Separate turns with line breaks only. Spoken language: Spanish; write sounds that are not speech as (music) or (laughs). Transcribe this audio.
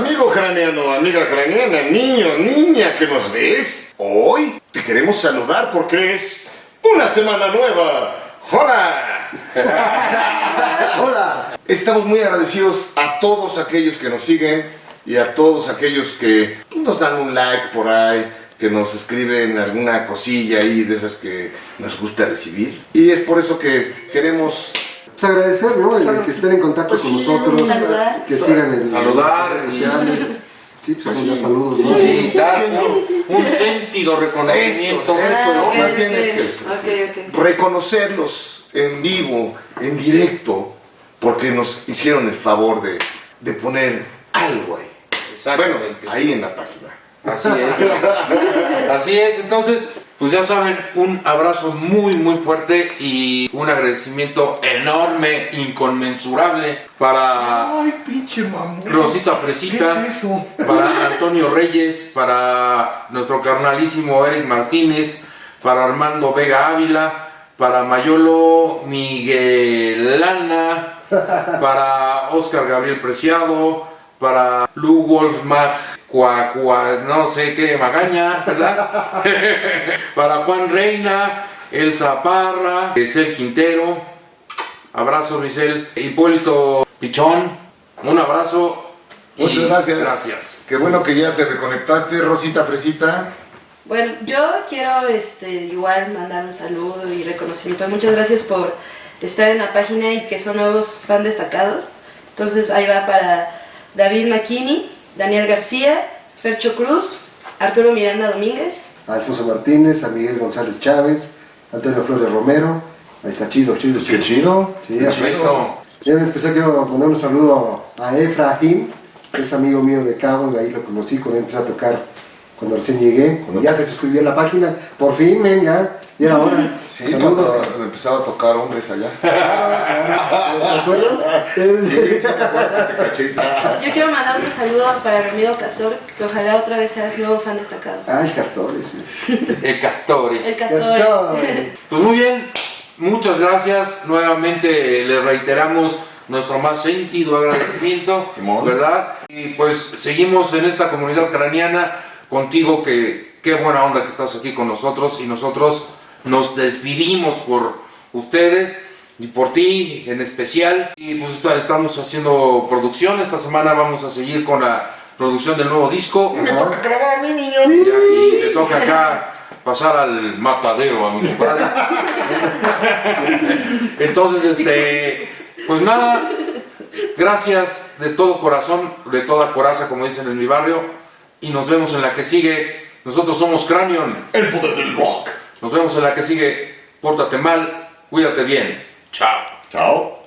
Amigo craneano, amiga craneana, niño, niña que nos ves, hoy te queremos saludar porque es una semana nueva. ¡Hola! (laughs)
Hola.
Estamos muy agradecidos a todos aquellos que nos siguen y a todos aquellos que nos dan un like por ahí, que nos escriben alguna cosilla ahí de esas que nos gusta recibir. Y es por eso que queremos
Pues agradecer, ¿no? El que estén en contacto
Pues
con
sí,
nosotros.
saludar.
Que sigan en
Saludar,
sociales. Sí, pues ya saludos.
Sí,
¿no?
sí, dar un, un sentido reconocimiento.
Eso,
Ah,
eso,
ok,
más bien es eso. Reconocerlos en vivo, en directo, porque nos hicieron el favor de, de poner algo ahí. Bueno,
Exactamente.
ahí en la página.
Así es. (laughs) Así es. Entonces, pues ya saben, un abrazo muy, muy fuerte y un agradecimiento enorme, inconmensurable para
Ay, pinche mamón.
Rosita Fresita, para (laughs) Antonio Reyes, para nuestro carnalísimo Eric Martínez, para Armando Vega Ávila, para Mayolo Miguelana, para Oscar Gabriel Preciado, para Lu Wolfmar, Cua, Cua- no sé qué, Magaña, ¿verdad? (laughs) para Juan Reina, Elsa Parra, Esel Quintero, abrazo Luisel, Hipólito Pichón, un abrazo.
Muchas gracias.
Gracias.
Qué bueno que ya te reconectaste, Rosita Fresita.
Bueno, yo quiero este, igual mandar un saludo y reconocimiento. Muchas gracias por estar en la página y que son nuevos fan destacados. Entonces ahí va para David McKinney, Daniel García, Fercho Cruz, Arturo Miranda Domínguez.
A Alfonso Martínez, a Miguel González Chávez, Antonio Flores Romero. Ahí está chido, chido,
Qué chido.
Sí.
Perfecto.
Y en especial quiero mandar un saludo a Efraín, que es amigo mío de Cabo, y ahí lo conocí, con él empecé a tocar cuando recién llegué. Ya se suscribió en la página, por fin, men, ya, y era hora.
Sí,
Saludos.
cuando empezaba a tocar hombres allá. (laughs)
Yo quiero mandar otro saludo para mi amigo Castor, que ojalá otra vez seas nuevo fan destacado.
Ay, castores. sí. (laughs)
El Castori.
El Castor.
Castor.
Pues muy bien, muchas gracias. Nuevamente les reiteramos nuestro más sentido agradecimiento, (laughs)
Simón.
¿verdad? Y pues seguimos en esta comunidad craneana contigo, que qué buena onda que estás aquí con nosotros y nosotros nos despedimos por ustedes y por ti en especial. Y pues está- estamos haciendo producción, esta semana vamos a seguir con la producción del nuevo disco.
Me toca grabar a mí, niños.
Y aquí le toca acá pasar al matadero a mi compadre. (laughs) Entonces, este, pues nada, gracias de todo corazón, de toda coraza, como dicen en mi barrio, y nos vemos en la que sigue. Nosotros somos Cranion.
El poder del rock.
Nos vemos en la que sigue. Pórtate mal, cuídate bien. Chao.
Chao.